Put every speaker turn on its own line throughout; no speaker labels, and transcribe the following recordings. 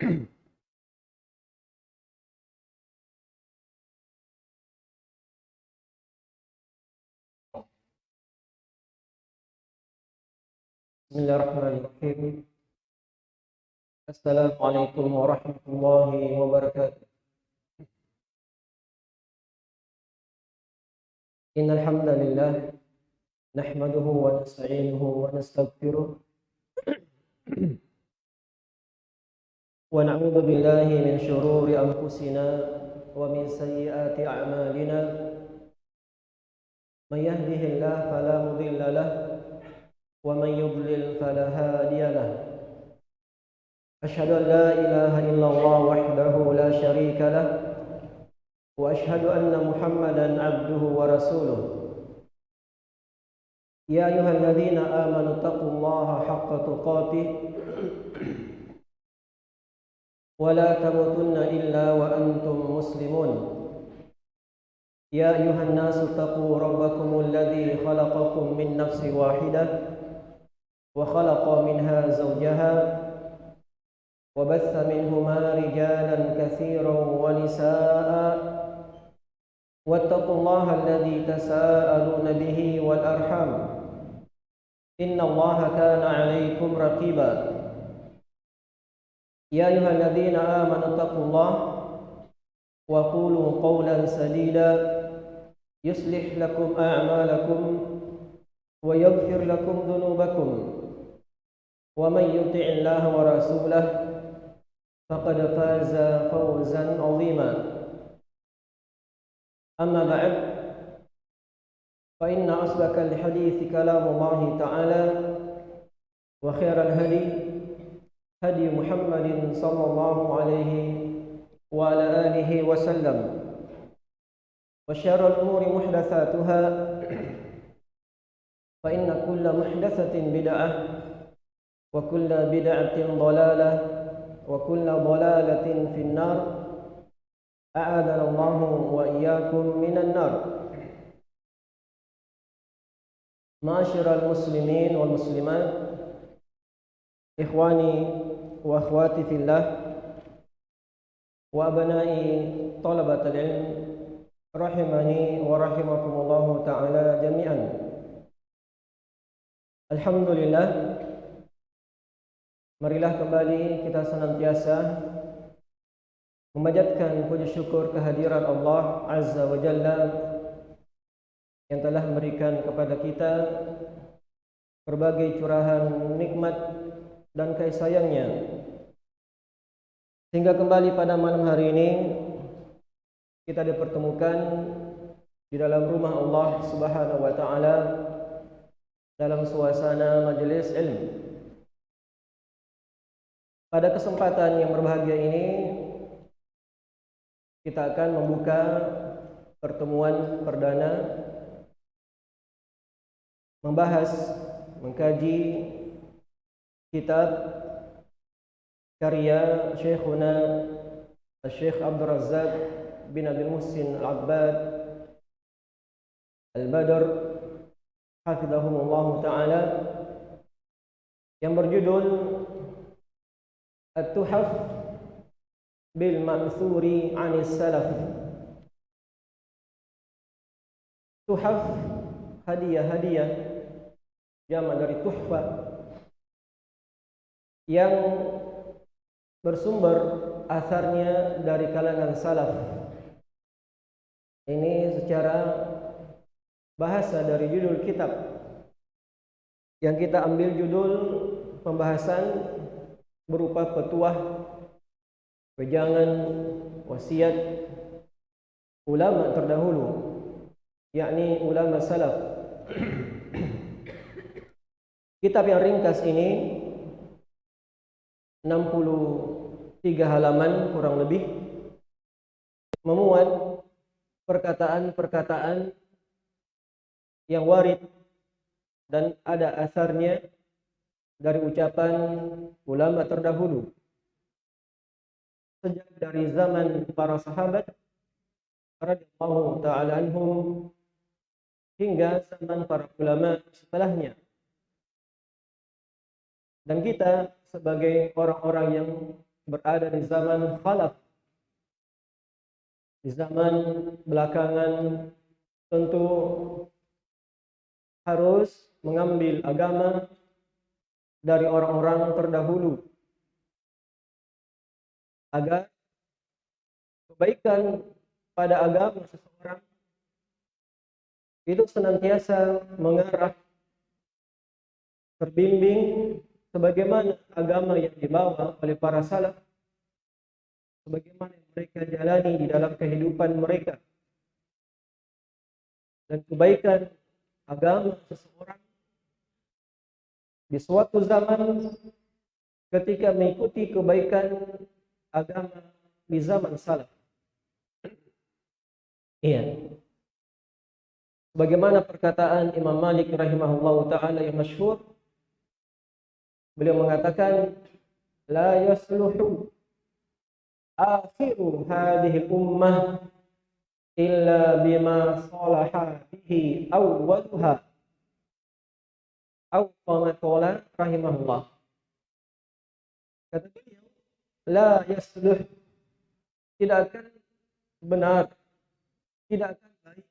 بسم الله الرحمن الرحيم السلام عليكم ورحمة الله وبركاته إن الحمد لله نحمده ونستعينه ونستغفره ونعوذ بالله من شرور أنفسنا ومن سيئات أعمالنا. من يهده الله فلا مضل له ومن يضلل فلا هادي له. أشهد أن لا إله إلا الله وحده لا شريك له وأشهد أن محمدا عبده ورسوله. يا أيها الذين آمنوا اتقوا الله حق تقاته ولا تموتن إلا وأنتم مسلمون. يا أيها الناس اتقوا ربكم الذي خلقكم من نفس واحدة وخلق منها زوجها وبث منهما رجالا كثيرا ونساء. واتقوا الله الذي تساءلون به والأرحام. إن الله كان عليكم رقيبا. يا أيها الذين آمنوا اتقوا الله وقولوا قولا سديدا. يصلح لكم أعمالكم ويغفر لكم ذنوبكم. ومن يطع الله ورسوله فقد فاز فوزا عظيما. أما بعد فإن أصدق الحديث كلام الله تعالى وخير الهدي هدي محمد صلى الله عليه وعلى آله وسلم. وشر الأمور محدثاتها. فإن كل محدثة بدعة وكل بدعة ضلالة وكل ضلالة في النار. أعاذنا الله وإياكم من النار. معاشر المسلمين والمسلمات إخواني وأخواتي في الله وأبنائي طلبة العلم رحمني ورحمكم الله تعالى جميعا الحمد لله Marilah kembali kita senantiasa memanjatkan puji syukur kehadiran Allah Azza wa Jalla yang telah memberikan kepada kita berbagai curahan nikmat dan kasih sayangnya sehingga kembali pada malam hari ini kita dipertemukan di dalam rumah Allah Subhanahu wa taala dalam suasana majelis ilmu. Pada kesempatan yang berbahagia ini kita akan membuka pertemuan perdana membahas mengkaji kitab كريا شيخنا الشيخ عبد الرزاق بن أبي المحسن العباد البدر حفظهم الله تعالى. Yang berjudul التحف بالمأثور عن السلف. تحف هدية هدية جمع dari تحفة yang bersumber asarnya dari kalangan salaf. Ini secara bahasa dari judul kitab yang kita ambil judul pembahasan berupa petuah, wejangan, wasiat ulama terdahulu, yakni ulama salaf. Kitab yang ringkas ini 63 halaman kurang lebih memuat perkataan-perkataan yang warid dan ada asarnya dari ucapan ulama terdahulu. Sejak dari zaman para sahabat radhiyallahu taala anhum hingga zaman para ulama setelahnya. Dan kita sebagai orang-orang yang berada di zaman khalaf. Di zaman belakangan tentu harus mengambil agama dari orang-orang terdahulu agar kebaikan pada agama seseorang itu senantiasa mengarah terbimbing sebagaimana agama yang dibawa oleh para salaf sebagaimana mereka jalani di dalam kehidupan mereka dan kebaikan agama seseorang di suatu zaman ketika mengikuti kebaikan agama di zaman salaf. Iya. Bagaimana perkataan Imam Malik rahimahullah taala yang masyhur beliau mengatakan la yasluhu akhiru hadhihi ummah illa bima salaha bihi awwaluha. Aw qala rahimahullah. Kata beliau la yasluh tidak akan benar tidak akan baik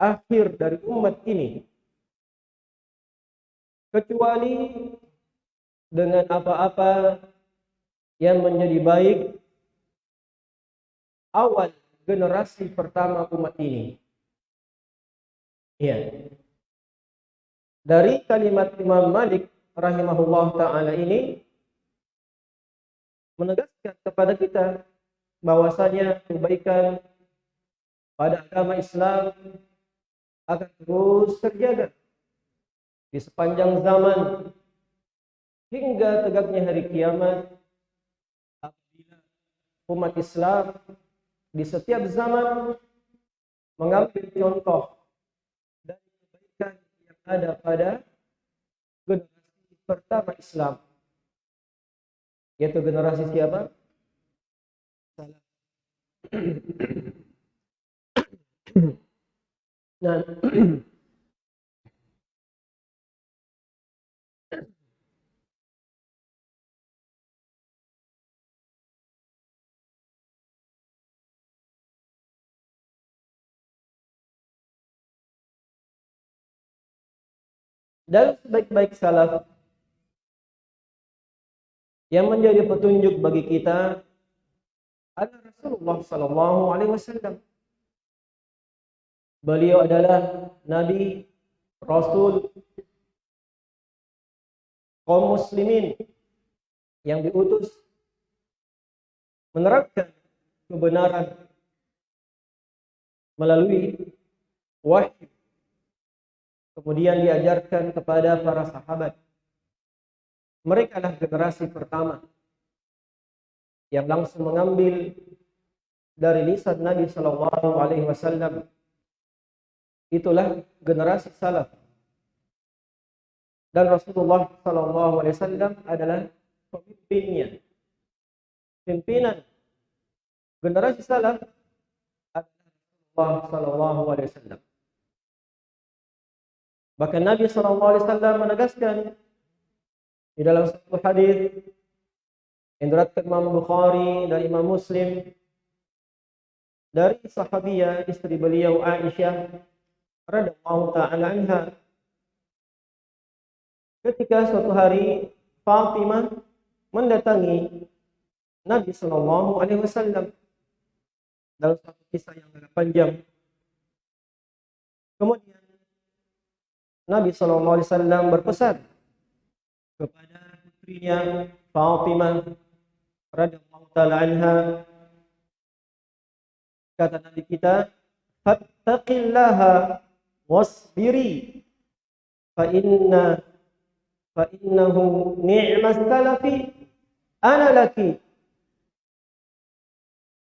akhir dari umat ini kecuali dengan apa-apa yang menjadi baik awal generasi pertama umat ini. Ya. Dari kalimat Imam Malik rahimahullah taala ini menegaskan kepada kita bahwasanya kebaikan pada agama Islam akan terus terjaga di sepanjang zaman hingga tegaknya hari kiamat apabila umat Islam di setiap zaman mengambil contoh dari kebaikan yang ada pada generasi pertama Islam yaitu generasi siapa? Salah. nah, dan sebaik-baik salaf yang menjadi petunjuk bagi kita adalah Rasulullah sallallahu alaihi wasallam. Beliau adalah nabi, rasul kaum muslimin yang diutus menerapkan kebenaran melalui wahyu kemudian diajarkan kepada para sahabat mereka adalah generasi pertama yang langsung mengambil dari lisan Nabi Shallallahu Alaihi Wasallam. Itulah generasi salaf. Dan Rasulullah Shallallahu Alaihi Wasallam adalah pemimpinnya. Pimpinan generasi salaf adalah Rasulullah Shallallahu Alaihi Wasallam. Bahkan Nabi Wasallam menegaskan di dalam satu hadis yang diriwayatkan Imam Bukhari dan Imam Muslim dari sahabiah istri beliau Aisyah radhiyallahu taala anha ketika suatu hari Fatimah mendatangi Nabi Shallallahu Alaihi Wasallam dalam satu kisah yang agak panjang. Kemudian Nabi Wasallam berpesan kepada putrinya Fatimah radhiyallahu taala anha. Kata Nabi kita fattaqillaha wasbiri fa inna fa innahu ni'mas salafi ana laki.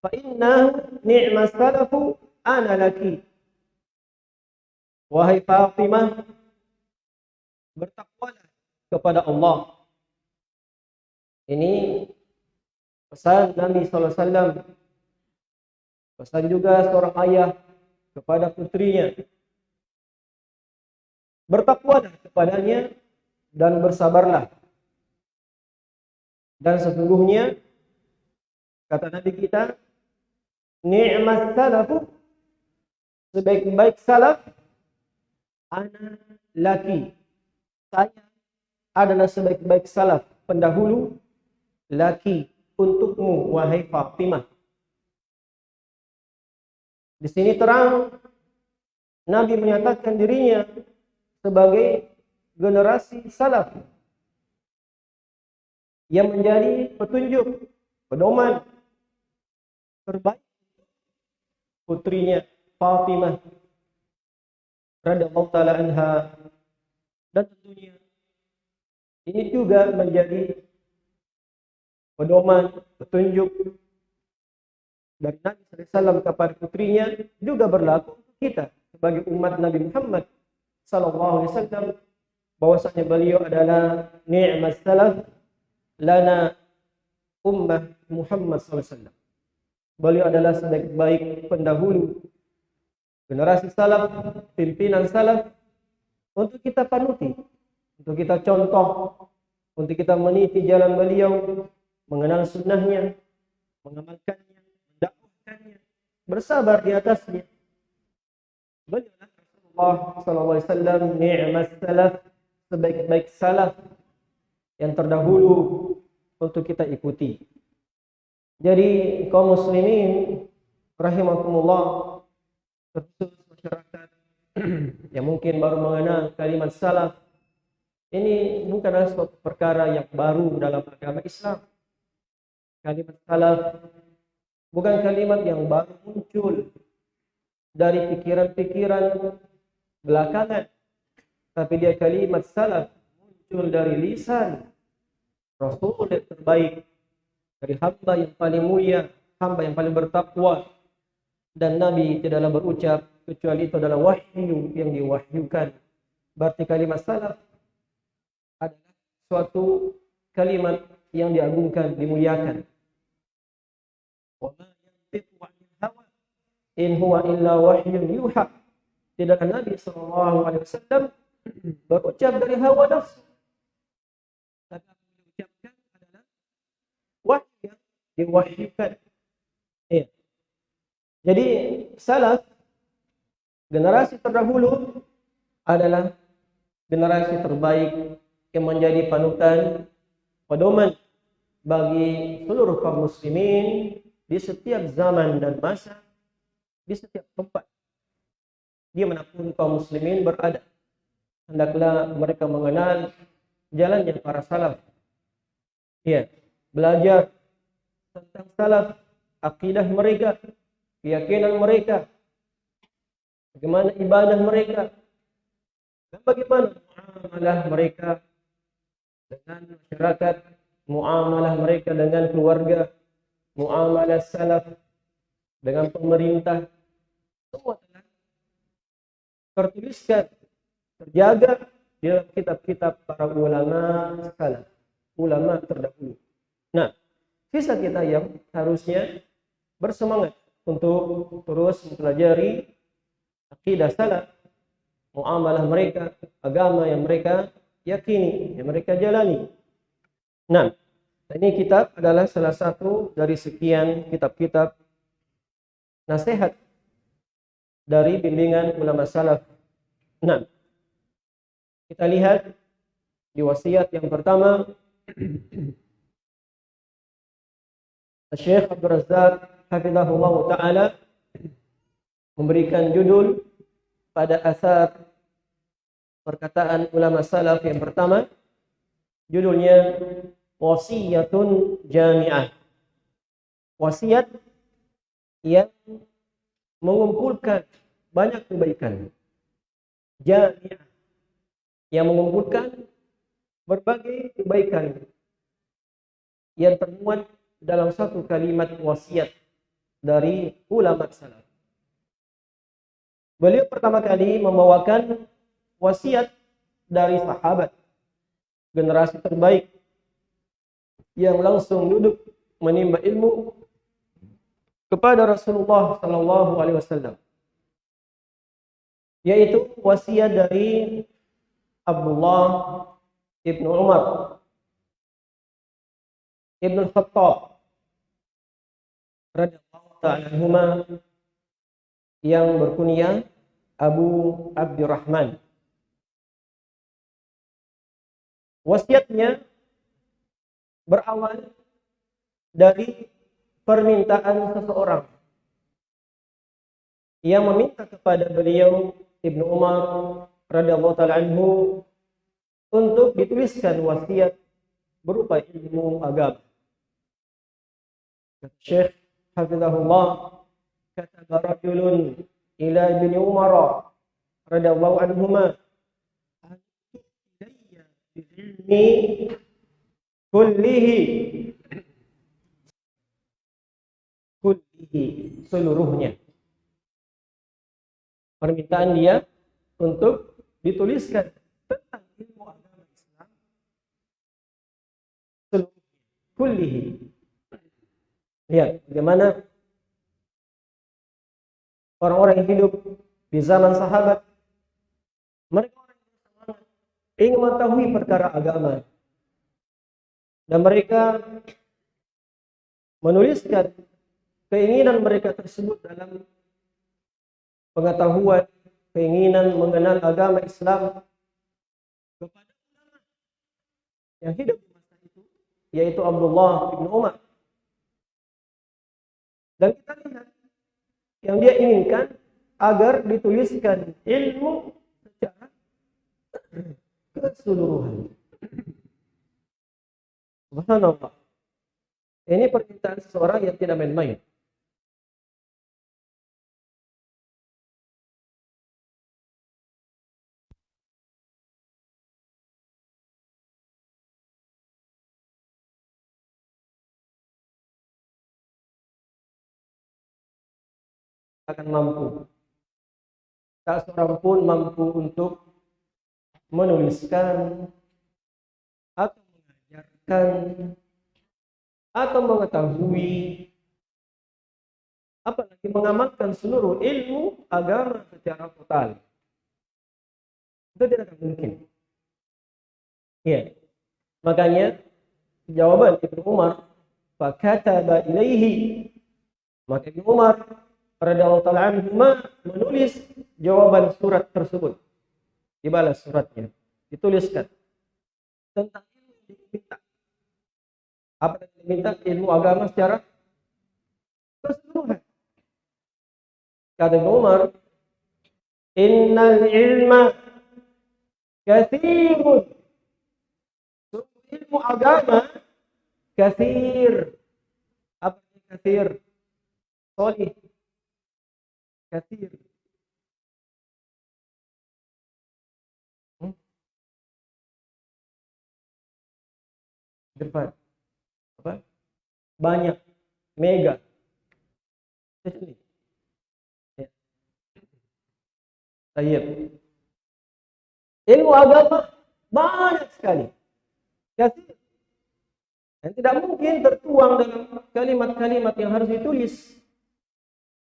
Fa innahu ni'mas salafu ana laki. Wahai Fatimah bertakwalah kepada Allah. Ini pesan Nabi SAW. Pesan juga seorang ayah kepada putrinya. Bertakwalah kepadanya dan bersabarlah. Dan sesungguhnya kata Nabi kita, ni'mas salafu sebaik-baik salaf ana laki. Saya adalah sebaik-baik salaf pendahulu laki untukmu wahai Fatimah. Di sini terang Nabi menyatakan dirinya sebagai generasi salaf yang menjadi petunjuk, pedoman terbaik putrinya Fatimah radhiyallahu taala anha dan tentunya ini juga menjadi pedoman, petunjuk dari Nabi SAW kepada putrinya juga berlaku untuk kita sebagai umat Nabi Muhammad sallallahu alaihi wasallam bahwasanya beliau adalah ni'mas salaf lana ummah Muhammad wasallam. Beliau adalah sebaik-baik pendahulu generasi salaf, pimpinan salaf untuk kita panuti, untuk kita contoh, untuk kita meniti jalan beliau, mengenal sunnahnya, mengamalkannya, mendakwahkannya, bersabar di atasnya. Beliau Rasulullah sallallahu alaihi wasallam ni'mas salaf sebaik-baik salaf yang terdahulu untuk kita ikuti. Jadi kaum muslimin rahimakumullah yang mungkin baru mengenal kalimat salaf ini bukanlah suatu perkara yang baru dalam agama Islam. Kalimat salaf bukan kalimat yang baru muncul dari pikiran-pikiran belakangan, tapi dia kalimat salaf muncul dari lisan Rasul yang terbaik dari hamba yang paling mulia, hamba yang paling bertakwa dan Nabi tidaklah berucap kecuali itu adalah wahyu yang diwahyukan. Berarti kalimat salaf adalah suatu kalimat yang diagungkan, dimuliakan. In huwa illa wahyun yuha. Tidak Nabi sallallahu alaihi wasallam berucap dari hawa nafsu. Tapi yang diucapkan adalah wahyu yang diwahyukan. Iya. Jadi salaf generasi terdahulu adalah generasi terbaik yang menjadi panutan pedoman bagi seluruh kaum muslimin di setiap zaman dan masa di setiap tempat. Dia mana pun kaum muslimin berada hendaklah mereka mengenal jalannya para salaf. Ya belajar tentang salaf akidah mereka keyakinan mereka bagaimana ibadah mereka? Dan bagaimana muamalah mereka dengan masyarakat muamalah mereka dengan keluarga muamalah salaf dengan pemerintah. Semua telah tertuliskan terjaga di dalam kitab-kitab para ulama salaf ulama terdahulu. Nah sisa kita yang harusnya bersemangat untuk terus mempelajari akidah salaf muamalah mereka agama yang mereka yakini yang mereka jalani. Nah ini kitab adalah salah satu dari sekian kitab-kitab nasihat dari bimbingan ulama salaf. Nah, kita lihat di wasiat yang pertama. Syekh Abdul Razak hafizahullah taala memberikan judul pada asar perkataan ulama salaf yang pertama. Judulnya wasiyatun jami'ah. Wasiat yang mengumpulkan banyak kebaikan. Jami'ah yang mengumpulkan berbagai kebaikan yang termuat dalam satu kalimat wasiat dari ulama salaf. Beliau pertama kali membawakan wasiat dari sahabat generasi terbaik yang langsung duduk menimba ilmu kepada Rasulullah Sallallahu Alaihi Wasallam, yaitu wasiat dari Abdullah ibnu Umar Ibnu Khattab radhiyallahu ta'ala yang berkunyah Abu Abdurrahman. Wasiatnya berawal dari permintaan seseorang yang meminta kepada beliau Ibnu Umar radhiyallahu taala anhu untuk dituliskan wasiat berupa ilmu agama. Syekh Hafizahullah kata rajulun ila Ibn Umar radhiyallahu anhuma ilmi kullihi kullihi seluruhnya. Permintaan dia untuk dituliskan tentang ilmu agama Islam. Kullihi. Lihat bagaimana orang-orang yang hidup di zaman sahabat mereka ingin mengetahui perkara agama dan mereka menuliskan keinginan mereka tersebut dalam pengetahuan, keinginan mengenal agama Islam kepada yang hidup di masa itu, yaitu Abdullah bin Umar. Dan kita lihat yang dia inginkan agar dituliskan ilmu secara keseluruhan. Subhanallah. Ini permintaan seseorang yang tidak main-main. Akan mampu. Tak seorang pun mampu untuk menuliskan atau mengajarkan atau mengetahui apalagi mengamalkan seluruh ilmu agama secara total. Itu tidak akan mungkin. Ya. Makanya jawaban Ibnu Umar, "Fakataba ilaihi." Maka Ibnu Umar radhiyallahu taala menulis jawaban surat tersebut. Dibalas suratnya, dituliskan tentang ilmu yang diminta. Apa yang diminta? Ilmu agama secara keseluruhan. Kata Umar, Innal ilma kathirun. Ilmu agama kathir. Apa kathir? Solih كثير depan apa banyak mega ya. ilmu agama banyak sekali kasih dan tidak mungkin tertuang dalam kalimat-kalimat yang harus ditulis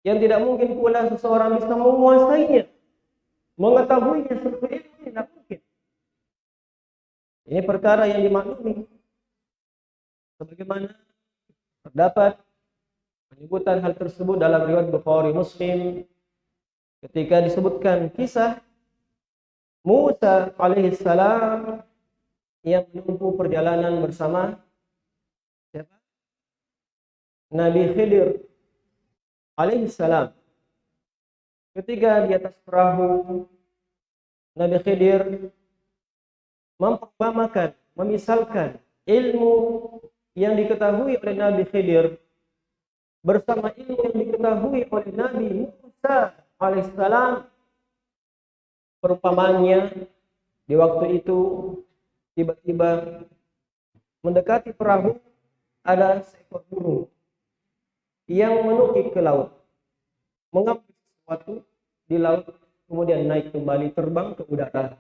Yang tidak mungkin pula seseorang bisa menguasainya, mengetahuinya seperti itu tidak mungkin. Ini perkara yang dimaklumi. Sebagaimana terdapat penyebutan hal tersebut dalam riwayat Bukhari Muslim ketika disebutkan kisah Musa alaihissalam yang menempuh perjalanan bersama siapa? Nabi Khidir alaihi salam. Ketika di atas perahu Nabi Khidir memperbamakan, memisalkan ilmu yang diketahui oleh Nabi Khidir bersama ilmu yang diketahui oleh Nabi Musa alaihissalam perumpamannya di waktu itu tiba-tiba mendekati perahu ada seekor burung yang menukik ke laut, mengambil sesuatu di laut, kemudian naik kembali terbang ke udara.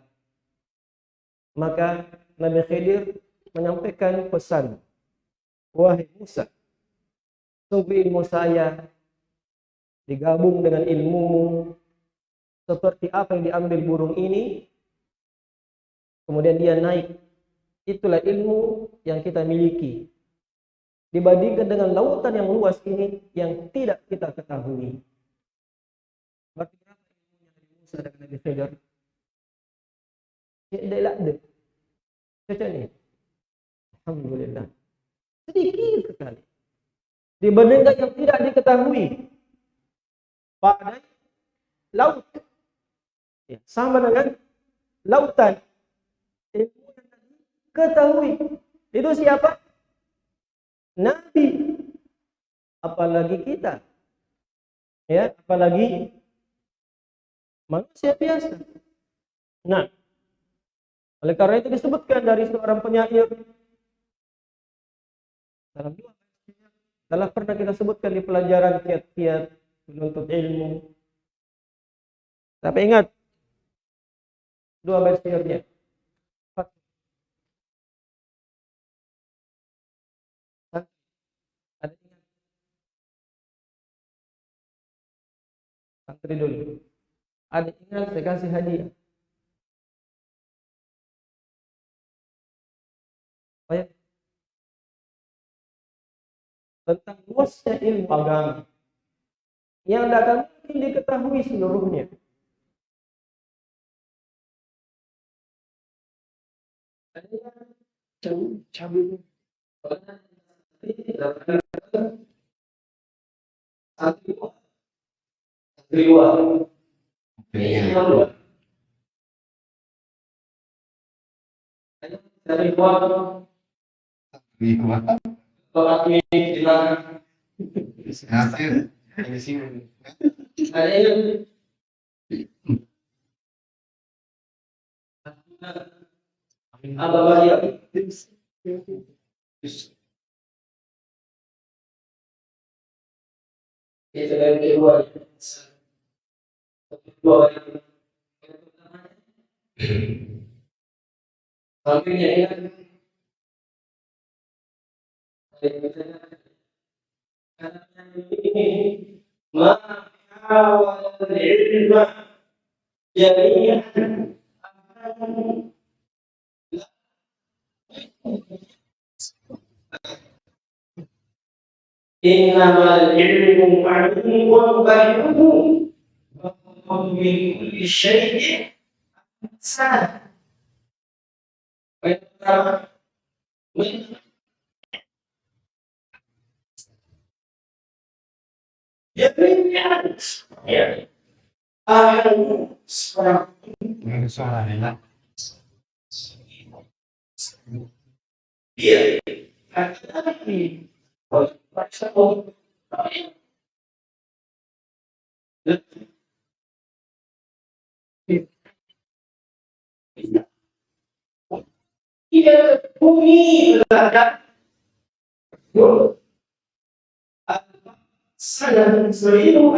Maka Nabi Khidir menyampaikan pesan, Wahai Musa, sungguh ilmu saya digabung dengan ilmumu seperti apa yang diambil burung ini, kemudian dia naik. Itulah ilmu yang kita miliki dibandingkan dengan lautan yang luas ini yang tidak kita ketahui. Berarti Musa Nabi ada. Caca ni. Alhamdulillah. Sedikit sekali. Dibandingkan yang tidak diketahui. Pada laut. Ya, sama dengan lautan. Ilmu yang ketahui. Itu siapa? Nabi. Apalagi kita. Ya, apalagi manusia biasa. Nah, oleh karena itu disebutkan dari seorang penyair dalam dua telah pernah kita sebutkan di pelajaran kiat-kiat menuntut ilmu. Tapi ingat dua versinya. Santri dulu. Ada ingat saya kasih hadiah. Ya. Tentang luasnya ilmu agama. Yang akan mungkin diketahui seluruhnya. Cabut. Satu Riwa. Riwa. Dari Riwa. Riwa. Kalau kami bilang hasil ada yang apa bahaya itu dari kedua Sampingnya ya. Mahawal ilma jami'an Innamal ilmu ma'lum wa من كل شيء سهل Ya. Iya. Iya, bumi berada sangat seribu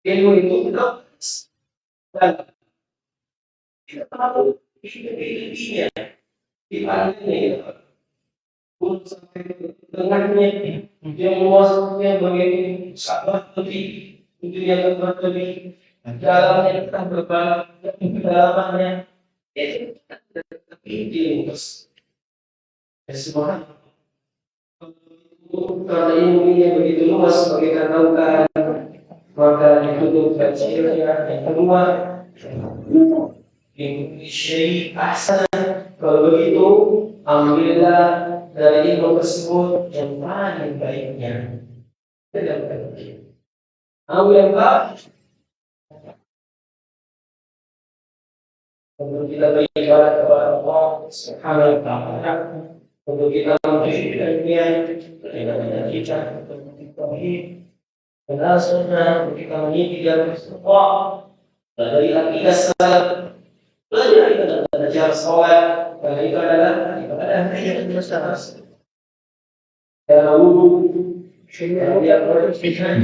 ilmu itu dan kita tahu ilmunya di mana ini pun sampai tengahnya. Yang luasnya begini sangat lebih itu yang lebih dalamnya kita berbalik kedalamannya. Itu lebih luas semua karena ilmunya begitu luas sebagai katakan maka ditutup kecilnya yang kedua syai asal kalau begitu ambillah dari ilmu tersebut yang paling baiknya. Tidak baik. Ambil yang baik. Untuk kita beribadah kepada Allah Subhanahu wa taala untuk kita menuju dunia dengan kita untuk tauhid dan sunnah kita meniti jalan semua dari akidah salaf belajar itu dan belajar sholat karena itu adalah ibadah yang besar wudhu dia berfirman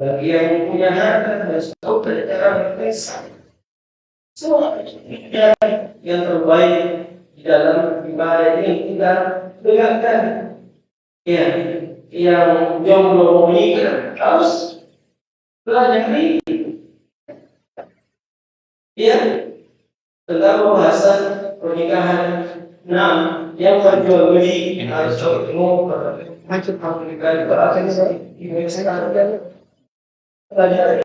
bagi yang punya harta harus tahu cara berpesa semua yang terbaik di dalam ibadah ini kita tegakkan ya yang jomblo menikah harus pelajari ya tentang pembahasan pernikahan nah yang menjual beli harus ketemu macam pernikahan. Itu akan dibiasakan pelajari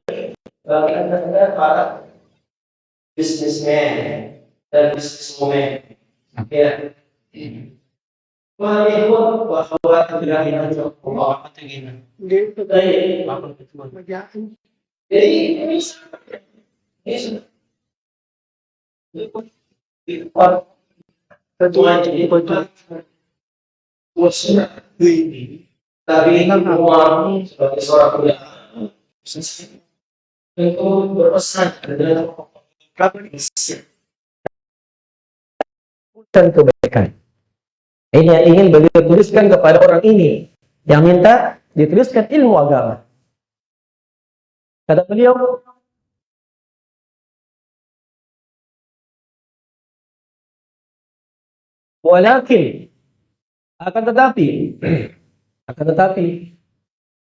bagi anda para businessman dan businesswoman. Ya. Jadi, ini ini. Tapi uang sebagai seorang itu berpesan adalah
dan kebaikan. Ini yang ingin beliau tuliskan kepada orang ini yang minta dituliskan ilmu agama. Kata beliau, Walakin akan tetapi akan tetapi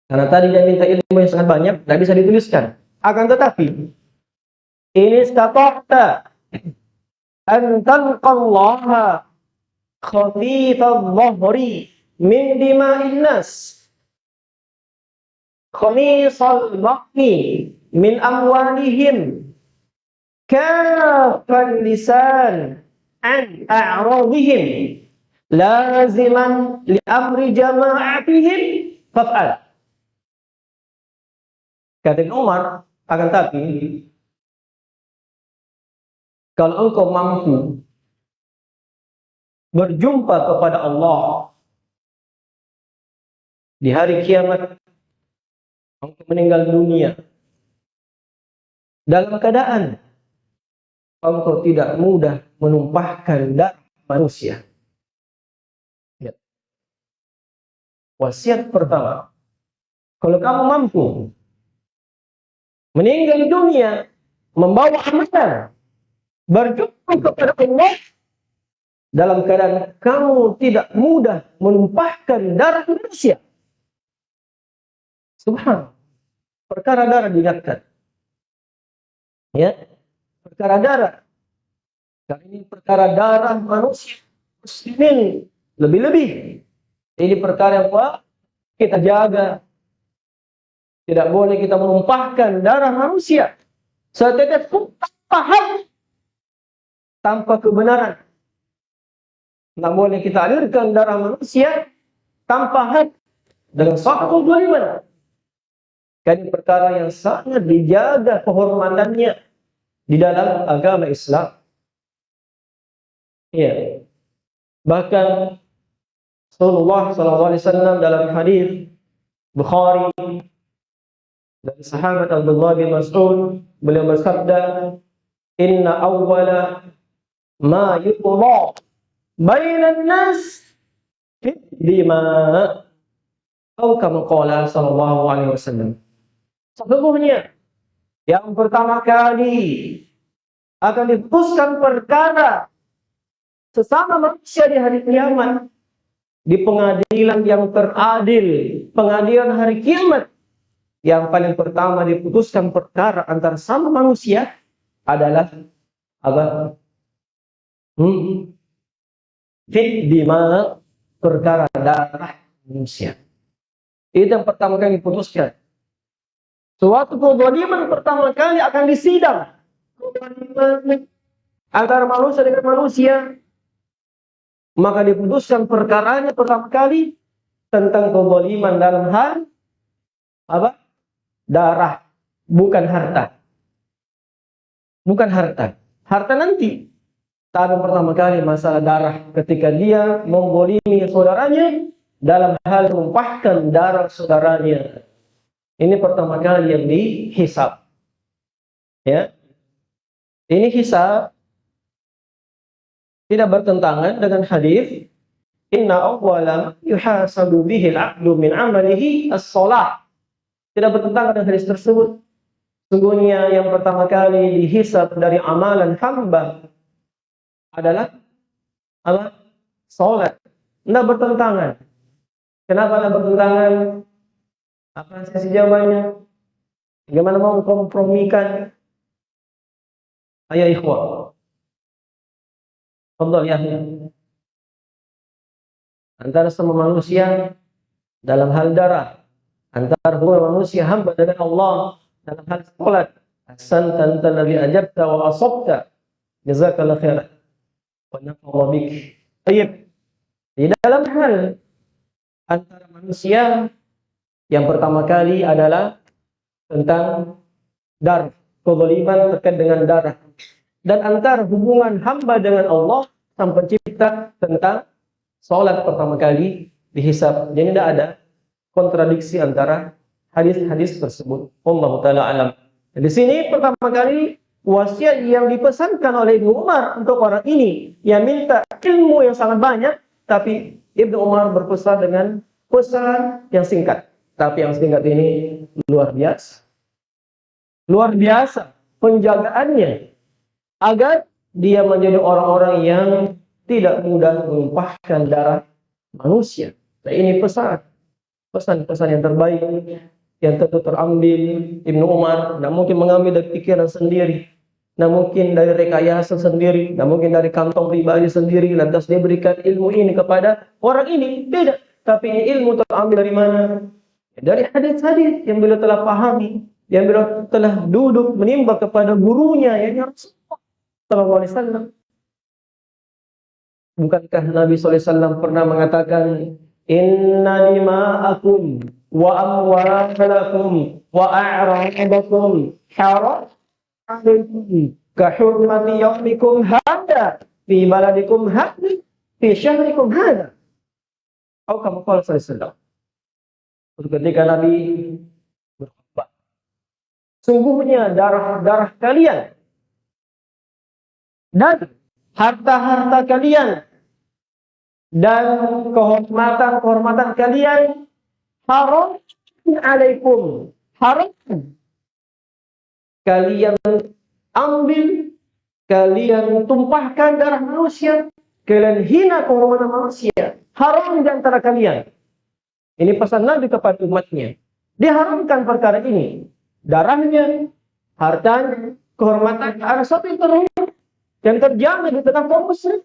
karena tadi dia minta ilmu yang sangat banyak, tidak bisa dituliskan. Akan tetapi in istata'ta an talqallaha khafifadh dhahri min dima'in nas. Khamisal baqi min amwalihim. Kafan lisan an a'radihim. Laziman li amri jama'atihim. Faf'al kata Umar akan tapi kalau engkau mampu berjumpa kepada Allah di hari kiamat, engkau meninggal dunia dalam keadaan engkau tidak mudah menumpahkan darah manusia. Ya. Wasiat pertama, kalau kamu mampu meninggal dunia membawa amalan berjumpa kepada Allah dalam keadaan kamu tidak mudah menumpahkan darah manusia. Subhan. Perkara darah diingatkan. Ya. Perkara darah. Karena ini perkara darah manusia. Muslimin. Lebih-lebih. Ini perkara yang apa? Kita jaga. Tidak boleh kita menumpahkan darah manusia. Setetes pun tanpa hak tanpa kebenaran. Tidak boleh kita alirkan darah manusia tanpa hak dengan suatu kebaliman. Ini perkara yang sangat dijaga kehormatannya di dalam agama Islam. Ya. Bahkan Rasulullah SAW dalam hadis Bukhari dari sahabat Abdullah bin Mas'ud beliau bersabda Inna awwala ma yuqda bainan nas lima atau kama qala sallallahu alaihi wasallam. Sesungguhnya yang pertama kali akan diputuskan perkara sesama manusia di hari kiamat di pengadilan yang teradil pengadilan hari kiamat yang paling pertama diputuskan perkara antara sama manusia adalah apa? Hmm. Fit dima perkara darah manusia. Itu yang pertama kali diputuskan. Suatu kezaliman pertama kali akan disidang. antara manusia dengan manusia. Maka diputuskan perkaranya pertama kali tentang kezaliman dalam hal apa? Darah, bukan harta. Bukan harta. Harta nanti Tapi pertama kali masalah darah ketika dia membolimi saudaranya dalam hal menumpahkan darah saudaranya. Ini pertama kali yang dihisap. Ya. Ini hisab tidak bertentangan dengan hadis Inna awwala yuhasabu bihil aqdu min amalihi as-salah. Tidak bertentangan dengan hadis tersebut. Sungguhnya yang pertama kali dihisab dari amalan hamba adalah apa? Salat. Tidak bertentangan. Kenapa tidak bertentangan? Apa sisi jawabannya? Bagaimana mau kompromikan? Ayo ikhwah. Fadal ya. Antara semua manusia dalam hal darah, antara hubungan manusia hamba dengan Allah dalam hal salat. Ahsan anta alladhi ajabta wa asabta. Jazakallah khairan. Nafa'allah bik. Baik. Di dalam hal antara manusia yang pertama kali adalah tentang darah, kezaliman terkait dengan darah dan antara hubungan hamba dengan Allah sang pencipta tentang sholat pertama kali dihisap. Jadi tidak ada kontradiksi antara hadis-hadis tersebut. Allah taala alam. Di sini pertama kali wasiat yang dipesankan oleh Ibnu Umar untuk orang ini yang minta ilmu yang sangat banyak, tapi Ibnu Umar berpesan dengan pesan yang singkat. Tapi yang singkat ini luar biasa. Luar biasa penjagaannya agar dia menjadi orang-orang yang tidak mudah menumpahkan darah manusia. Nah, ini pesan, pesan-pesan yang terbaik yang tentu terambil Ibnu Umar, tidak mungkin mengambil dari pikiran sendiri, tidak mungkin dari rekayasa sendiri, tidak mungkin dari kantong pribadi sendiri, lantas dia berikan ilmu ini kepada orang ini, tidak. Tapi ini ilmu terambil dari mana? Dari hadis-hadis yang beliau telah pahami, yang beliau telah duduk menimba kepada gurunya, yang harus Sallallahu Wasallam. Bukankah Nabi SAW pernah mengatakan Inna dima'akum wa amwalakum wa a'radakum haram alaikum ka hurmati yawmikum hada fi baladikum hada fi syahrikum hada. Atau kamu kalau sallallahu Ketika Nabi berkhutbah, sungguhnya darah-darah kalian. Dan harta-harta kalian. Dan kehormatan-kehormatan kalian haram alaikum. Haram. Kalian ambil kalian tumpahkan darah manusia kalian hina kehormatan manusia. Haram di antara kalian. Ini pesan Nabi kepada umatnya. Diharamkan perkara ini. Darahnya hartanya kehormatan ada satu yang terhormat yang terjamin di tengah kaum muslim.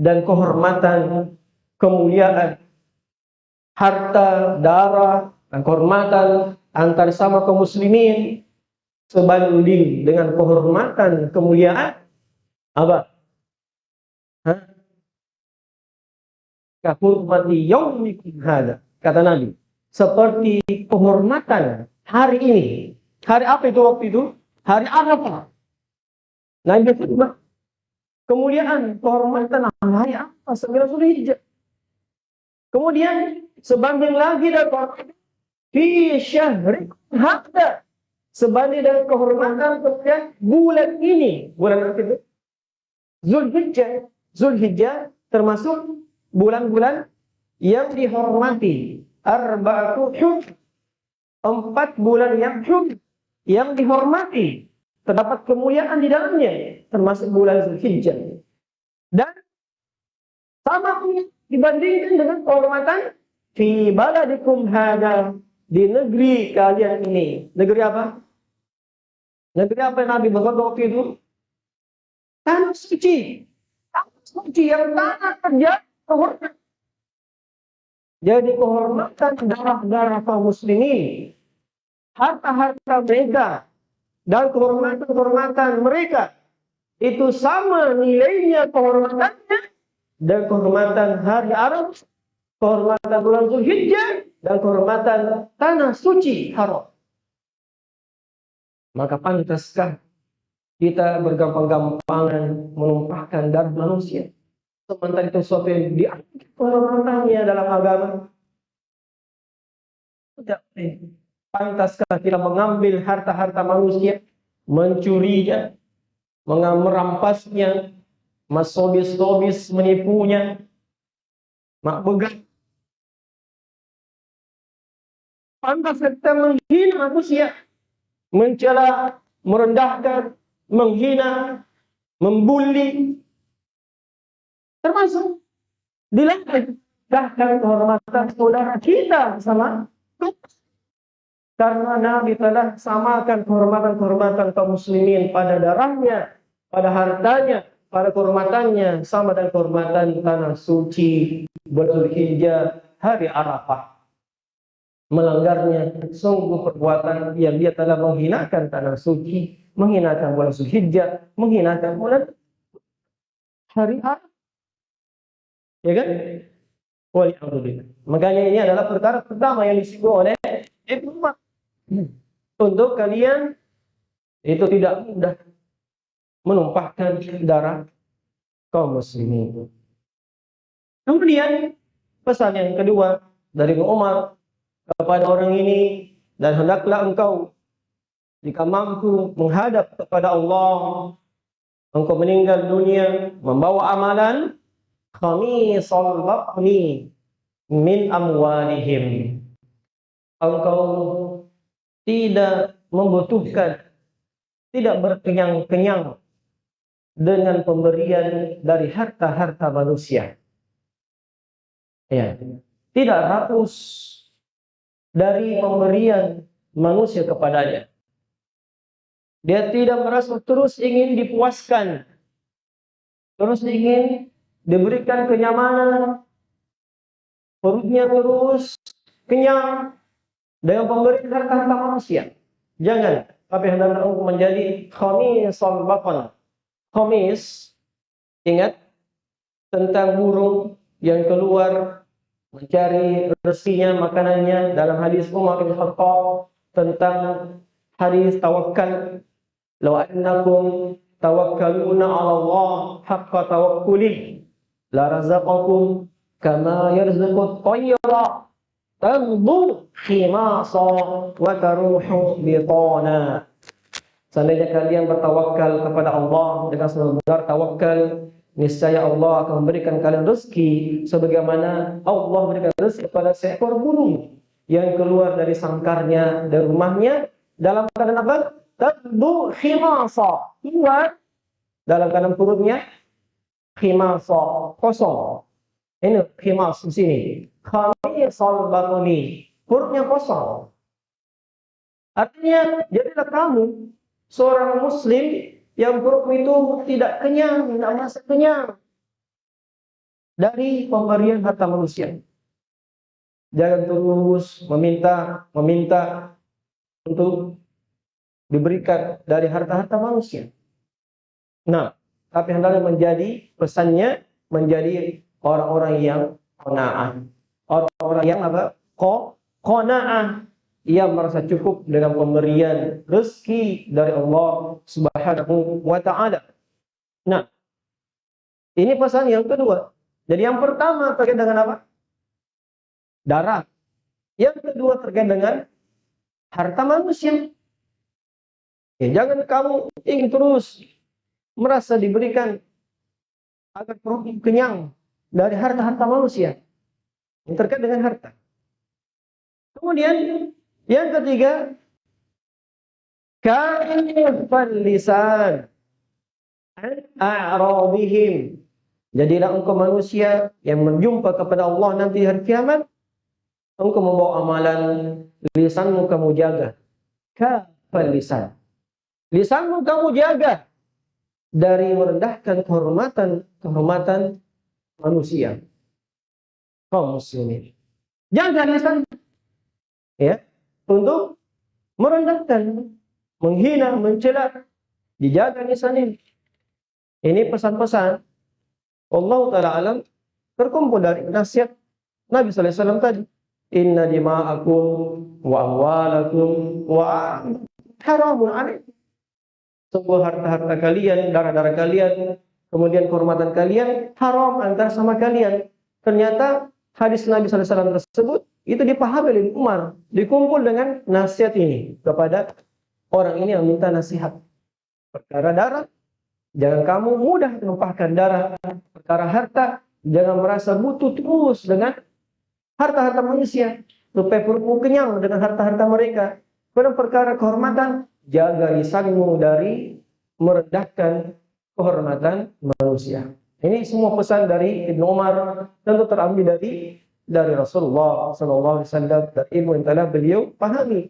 Dan kehormatan, kemuliaan, harta, darah, dan kehormatan antar sama kaum muslimin sebanding dengan kehormatan, kemuliaan apa? Hah? Kahurmati yaumikum hada. Kata Nabi. Seperti kehormatan hari ini. Hari apa itu waktu itu? Hari Arafah. Yang kedua, kemuliaan, kehormatan hari apa? Sembilan Zulhijjah. Kemudian sebanding lagi dari fi syahri hadda. Sebanding dengan kehormatan kemudian bulan ini, bulan apa itu? Zulhijjah. Zulhijjah termasuk bulan-bulan yang dihormati. Arba'atu hum. Empat bulan yang hum. Yang dihormati terdapat kemuliaan di dalamnya termasuk bulan Zulhijjah dan sama dibandingkan dengan kehormatan fi baladikum hada di negeri kalian ini. Negeri apa? Negeri apa yang Nabi berkata waktu itu? Tanah suci. Tanah suci yang tanah kerja kehormatan jadi kehormatan darah-darah kaum muslimin harta-harta mereka dan kehormatan-kehormatan mereka itu sama nilainya kehormatannya dan kehormatan hari Arab, kehormatan bulan Zulhijjah dan kehormatan tanah suci haram. Maka pantaskah kita bergampang-gampangan menumpahkan darah manusia. Sementara itu sesuatu yang dianggap kehormatannya dalam agama. Tidak pantaskah kita mengambil harta-harta manusia, mencurinya, merampasnya, masobis-sobis menipunya, mak begat. Pantas kita menghina manusia, mencela, merendahkan, menghina, membuli, termasuk dilarang bahkan kehormatan saudara kita sama karena Nabi telah samakan kehormatan-kehormatan kaum muslimin pada darahnya, pada hartanya, pada kehormatannya sama dengan kehormatan tanah suci Hijjah hari Arafah. Melanggarnya sungguh perbuatan yang dia telah menghinakan tanah suci menghinakan bulan Zulhijjah, menghinakan bulan hari Arafah. Ya kan? Walhamdulillah. Makanya ini adalah perkara pertama yang disinggung oleh Ibnu. Untuk kalian itu tidak mudah menumpahkan darah kaum muslimin. Kemudian pesan yang kedua dari Umar kepada orang ini dan hendaklah engkau jika mampu menghadap kepada Allah, engkau meninggal dunia membawa amalan khamisal batni min amwalihim. Engkau tidak membutuhkan, tidak berkenyang-kenyang dengan pemberian dari harta-harta manusia. Ya, tidak rakus dari pemberian manusia kepadanya. Dia tidak merasa terus ingin dipuaskan. Terus ingin diberikan kenyamanan. Perutnya terus kenyang dengan pemberian harta-harta manusia. Jangan. Tapi hendaknya untuk menjadi khamisal baqan. Khamis, ingat tentang burung yang keluar mencari rezekinya, makanannya dalam hadis Umar bin Khattab tentang hadis tawakal Law annakum tawakkaluna 'ala Allah haqqa tawakkulih la razaqakum kama yarzuqu at-tayra tanbu khimasa wa taruhu bitana. Seandainya kalian bertawakal kepada Allah dengan sebenar tawakal, niscaya Allah akan memberikan kalian rezeki sebagaimana Allah memberikan rezeki kepada seekor burung yang keluar dari sangkarnya dari rumahnya dalam keadaan apa? Tadbu khimasa. Keluar dalam keadaan perutnya khimasa kosong. Ini khimas di sini. Khamisal batuni. Perutnya kosong. Artinya, jadilah kamu seorang muslim yang perut itu tidak kenyang, tidak merasa kenyang dari pemberian harta manusia. Jangan terus meminta, meminta untuk diberikan dari harta-harta manusia. Nah, tapi hendaknya menjadi pesannya menjadi orang-orang yang qanaah. Orang-orang yang apa? Ko qanaah. Ia merasa cukup dengan pemberian rezeki dari Allah Subhanahu wa taala. Nah, ini pesan yang kedua. Jadi yang pertama terkait dengan apa? Darah. Yang kedua terkait dengan harta manusia. Ya, jangan kamu ingin terus merasa diberikan agar perut kenyang dari harta-harta manusia yang terkait dengan harta. Kemudian yang ketiga, kaifal lisan a'radihim. Jadilah engkau manusia yang menjumpa kepada Allah nanti hari kiamat. Engkau membawa amalan lisanmu kamu jaga. Kafal lisan. Lisanmu kamu jaga dari merendahkan kehormatan kehormatan manusia kaum muslimin. Jaga lisan ya untuk merendahkan, menghina, mencela, dijaga lisan ini. Ini pesan-pesan Allah taala alam terkumpul dari nasihat Nabi sallallahu alaihi wasallam tadi. Inna dima'akum wa amwalakum wa haramun alaikum
sebuah harta-harta kalian, darah-darah kalian, kemudian kehormatan kalian haram antara sama kalian. Ternyata hadis Nabi SAW tersebut itu dipahami oleh Umar, dikumpul dengan nasihat ini kepada orang ini yang minta nasihat. Perkara darah, jangan kamu mudah menumpahkan darah. Perkara harta, jangan merasa butuh terus dengan harta-harta manusia. Supaya perutmu kenyang dengan harta-harta mereka. Pada perkara kehormatan, jaga lisanmu dari merendahkan kehormatan manusia. Ini semua pesan dari Ibnu Umar tentu terambil dari dari Rasulullah Sallallahu Alaihi Wasallam dan ilmu yang telah beliau pahami.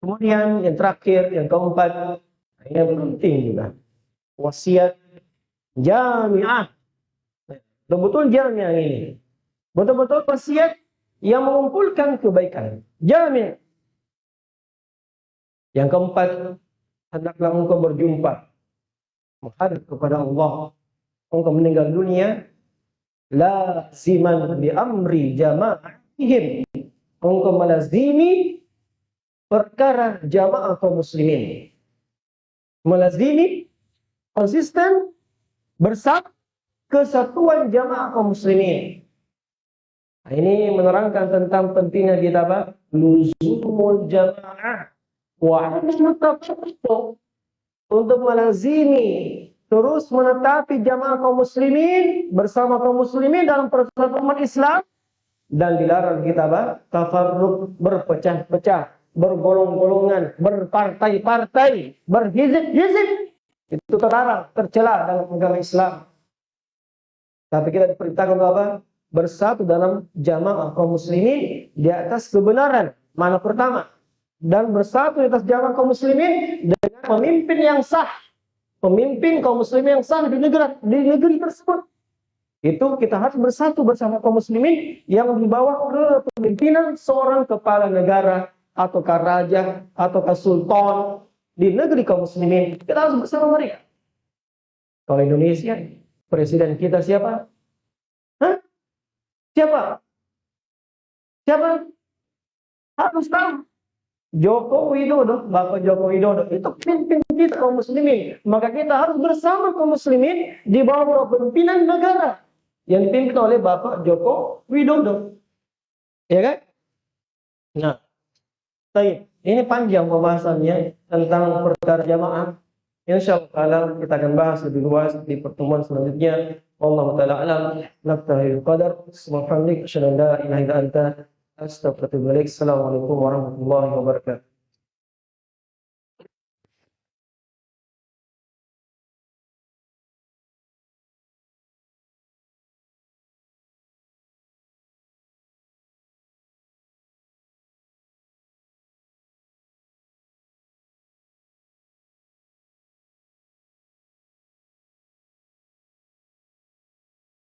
Kemudian yang terakhir, yang keempat, yang penting juga wasiat jamiah. Betul-betul jamiah ini. Betul-betul wasiat yang mengumpulkan kebaikan. Jamiah. Yang keempat, hendaklah engkau berjumpa menghadap kepada Allah. Engkau meninggal dunia laziman bi amri jama'ahim. Engkau melazimi perkara jamaah kaum muslimin. Melazimi konsisten bersama kesatuan jamaah kaum muslimin. Nah, ini menerangkan tentang pentingnya kita apa? Luzumul jamaah wa untuk melazimi terus menetapi jamaah kaum muslimin bersama kaum muslimin dalam persatuan umat Islam dan dilarang kita apa? tafarruq berpecah-pecah, bergolong-golongan, berpartai-partai, berhizib-hizib. Itu terlarang, tercela dalam agama Islam. Tapi kita diperintahkan apa? Bersatu dalam jamaah kaum muslimin di atas kebenaran. Mana pertama? dan bersatu di atas jalan kaum muslimin dengan pemimpin yang sah. Pemimpin kaum muslimin yang sah di negeri di negeri tersebut. Itu kita harus bersatu bersama kaum muslimin yang dibawa ke pemimpinan seorang kepala negara atau raja atau sultan di negeri kaum muslimin. Kita harus bersama mereka. Kalau Indonesia, presiden kita siapa? Hah? Siapa? Siapa? Harus tahu Joko Widodo, Bapak Joko Widodo itu pimpin kita kaum muslimin. Maka kita harus bersama kaum muslimin di bawah pimpinan negara yang dipimpin oleh Bapak Joko Widodo. Ya kan? Nah, baik. Ini panjang pembahasannya tentang perkara jamaah. Insya Allah kita akan bahas lebih luas di pertemuan selanjutnya. Allah taala. Subhanallah. Asyhadu an la ilaha illa anta Astagfirullahaladzim. Assalamualaikum warahmatullahi wabarakatuh.